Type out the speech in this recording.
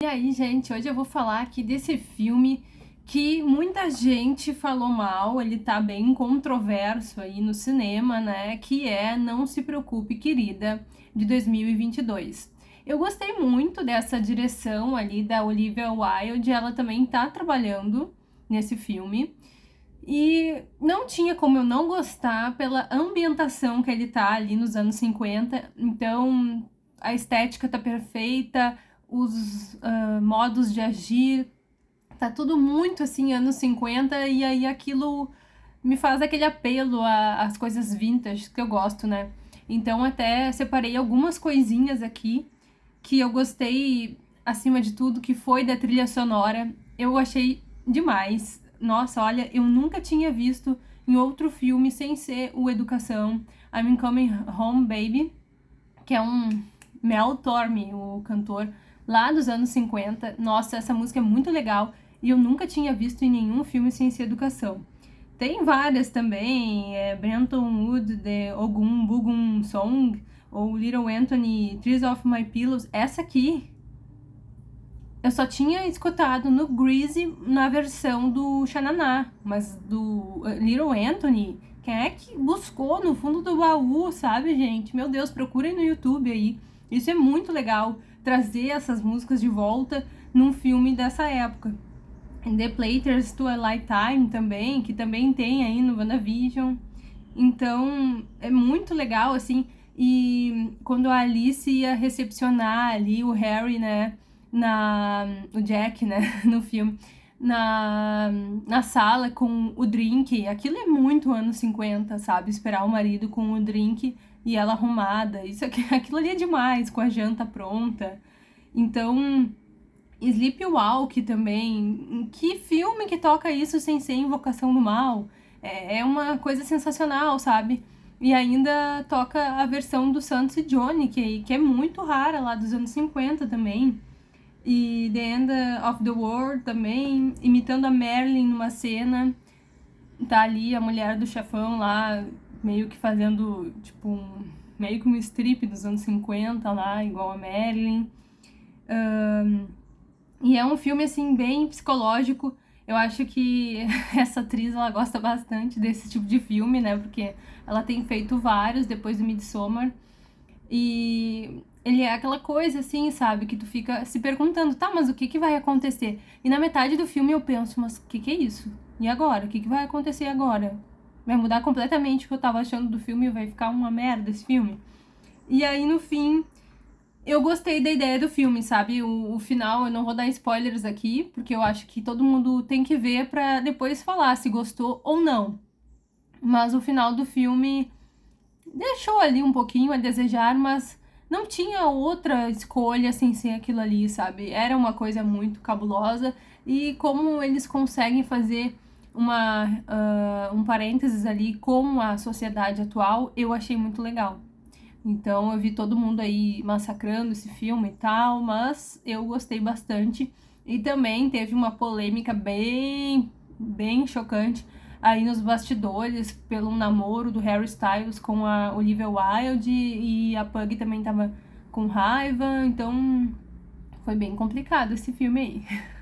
E aí, gente, hoje eu vou falar aqui desse filme que muita gente falou mal, ele tá bem controverso aí no cinema, né, que é Não Se Preocupe, Querida, de 2022. Eu gostei muito dessa direção ali da Olivia Wilde, ela também tá trabalhando nesse filme, e não tinha como eu não gostar pela ambientação que ele tá ali nos anos 50, então a estética tá perfeita, os uh, modos de agir, tá tudo muito assim, anos 50, e aí aquilo me faz aquele apelo às coisas vintage que eu gosto, né? Então até separei algumas coisinhas aqui que eu gostei acima de tudo, que foi da trilha sonora. Eu achei demais. Nossa, olha, eu nunca tinha visto em outro filme sem ser o Educação, I'm Coming Home Baby, que é um Mel Torme, o cantor, lá dos anos 50. Nossa, essa música é muito legal e eu nunca tinha visto em nenhum filme sem ser educação. Tem várias também, é Brenton Wood, The Ogum Bugum Song, ou Little Anthony, Trees of My Pillows. Essa aqui eu só tinha escutado no Greasy na versão do Xananá, mas do uh, Little Anthony, quem é que buscou no fundo do baú, sabe, gente? Meu Deus, procurem no YouTube aí. Isso é muito legal trazer essas músicas de volta num filme dessa época. The Platers Twilight Time também, que também tem aí no WandaVision. Então, é muito legal, assim, e quando a Alice ia recepcionar ali o Harry, né, na... o Jack, né, no filme, na, na sala com o drink, aquilo é muito anos 50, sabe? Esperar o marido com o drink e ela arrumada, isso aqui, aquilo ali é demais, com a janta pronta. Então, Sleepwalk também, que filme que toca isso sem ser Invocação do Mal? É, é uma coisa sensacional, sabe? E ainda toca a versão do Santos e Johnny, que, que é muito rara lá dos anos 50 também e The End of the World também, imitando a Marilyn numa cena. Tá ali a mulher do chefão lá, meio que fazendo, tipo, um, meio que um strip dos anos 50 lá, igual a Marilyn. Um, e é um filme, assim, bem psicológico. Eu acho que essa atriz, ela gosta bastante desse tipo de filme, né? Porque ela tem feito vários depois do Midsommar. E ele é aquela coisa assim, sabe, que tu fica se perguntando, tá, mas o que que vai acontecer? E na metade do filme eu penso, mas o que que é isso? E agora? O que que vai acontecer agora? Vai mudar completamente o que eu tava achando do filme vai ficar uma merda esse filme? E aí no fim, eu gostei da ideia do filme, sabe? O, o, final, eu não vou dar spoilers aqui, porque eu acho que todo mundo tem que ver pra depois falar se gostou ou não. Mas o final do filme deixou ali um pouquinho a desejar, mas não tinha outra escolha sem ser aquilo ali, sabe? Era uma coisa muito cabulosa e como eles conseguem fazer uma, uh, um parênteses ali com a sociedade atual, eu achei muito legal. Então eu vi todo mundo aí massacrando esse filme e tal, mas eu gostei bastante. E também teve uma polêmica bem, bem chocante aí nos bastidores pelo namoro do Harry Styles com a Olivia Wilde e a Pug também tava com raiva, então foi bem complicado esse filme aí.